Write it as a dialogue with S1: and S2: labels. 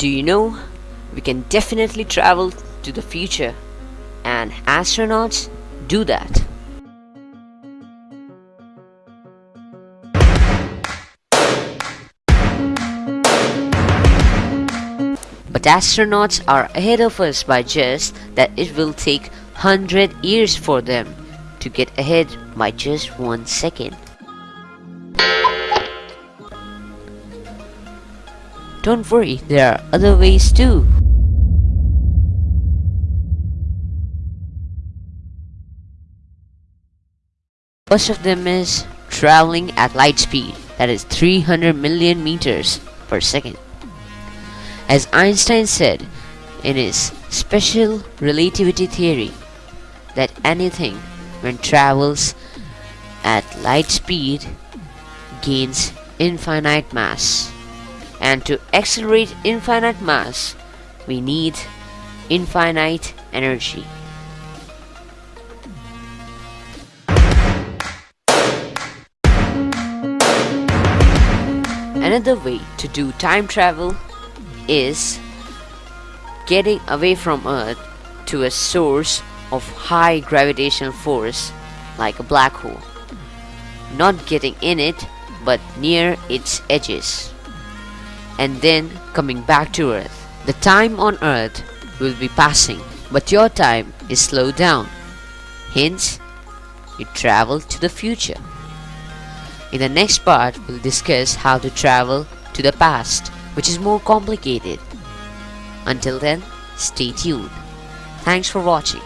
S1: Do you know? We can definitely travel to the future, and astronauts do that. But astronauts are ahead of us by just that it will take 100 years for them to get ahead by just one second. Don't worry, there are other ways too. First of them is traveling at light speed, that is 300 million meters per second. As Einstein said in his special relativity theory, that anything when travels at light speed gains infinite mass. And to accelerate infinite mass, we need infinite energy. Another way to do time travel is getting away from Earth to a source of high gravitational force like a black hole. Not getting in it, but near its edges. And then coming back to Earth. The time on Earth will be passing, but your time is slowed down. Hence, you travel to the future. In the next part, we'll discuss how to travel to the past, which is more complicated. Until then, stay tuned. Thanks for watching.